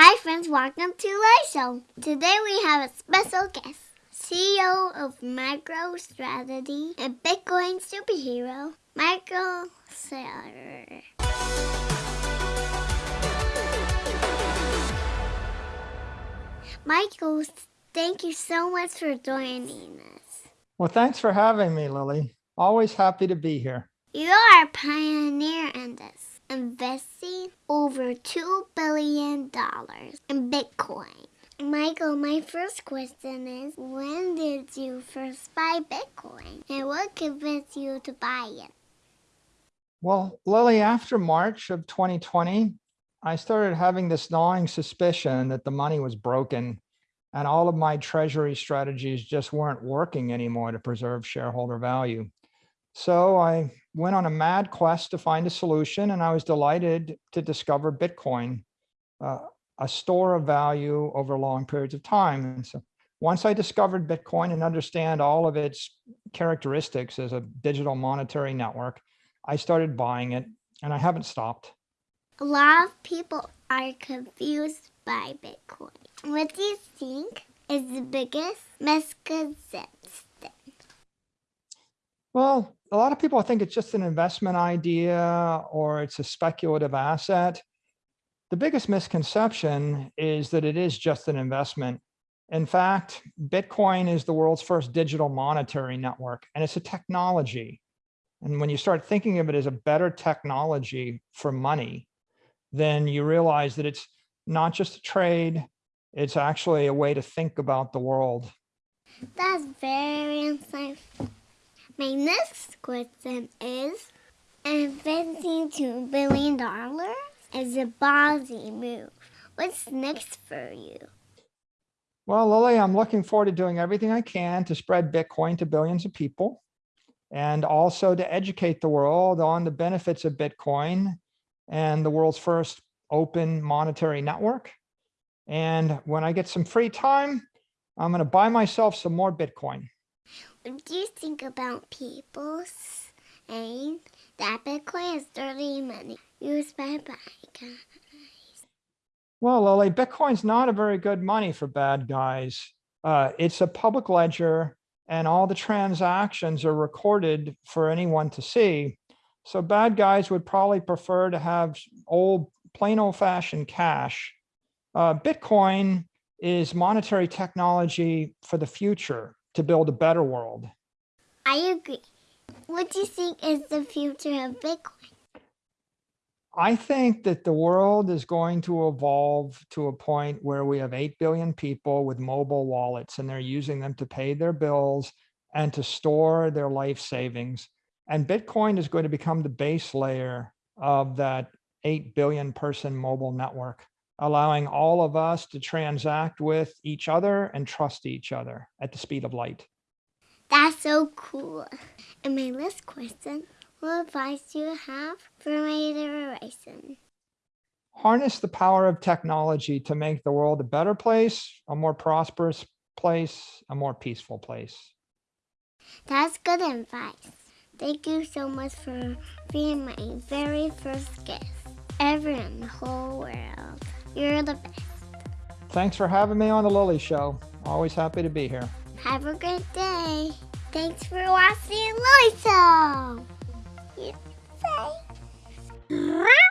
Hi friends, welcome to Lily Show. Today we have a special guest, CEO of MicroStrategy and Bitcoin superhero, Michael Saylor. Michael, thank you so much for joining us. Well, thanks for having me, Lily. Always happy to be here. You are a pioneer in this, investing over $2 billion in Bitcoin. Michael, my first question is when did you first buy Bitcoin and what convinced you to buy it? Well, Lily, after March of 2020, I started having this gnawing suspicion that the money was broken and all of my treasury strategies just weren't working anymore to preserve shareholder value. So I went on a mad quest to find a solution and I was delighted to discover Bitcoin, uh, a store of value over long periods of time. And so once I discovered Bitcoin and understand all of its characteristics as a digital monetary network, I started buying it and I haven't stopped. A lot of people are confused by Bitcoin. What do you think is the biggest misconception? Well, a lot of people think it's just an investment idea or it's a speculative asset. The biggest misconception is that it is just an investment. In fact, Bitcoin is the world's first digital monetary network, and it's a technology. And when you start thinking of it as a better technology for money, then you realize that it's not just a trade, it's actually a way to think about the world. That's very insightful. My next question is, investing $2 billion is a ballsy move. What's next for you? Well, Lily, I'm looking forward to doing everything I can to spread Bitcoin to billions of people and also to educate the world on the benefits of Bitcoin and the world's first open monetary network. And when I get some free time, I'm going to buy myself some more Bitcoin. What do you think about people saying that Bitcoin is dirty money used by bad guys? Well, Lily, Bitcoin's not a very good money for bad guys. Uh, it's a public ledger and all the transactions are recorded for anyone to see. So bad guys would probably prefer to have old, plain old fashioned cash. Uh, Bitcoin is monetary technology for the future to build a better world. I agree. What do you think is the future of Bitcoin? I think that the world is going to evolve to a point where we have 8 billion people with mobile wallets and they're using them to pay their bills and to store their life savings. And Bitcoin is going to become the base layer of that 8 billion person mobile network, allowing all of us to transact with each other and trust each other at the speed of light. That's so cool. And my last question, what advice do you have for my generation? Harness the power of technology to make the world a better place, a more prosperous place, a more peaceful place. That's good advice. Thank you so much for being my very first guest ever in the whole world. You're the best. Thanks for having me on the Lily Show. Always happy to be here. Have a great day. Thanks for watching Lily Show. You say.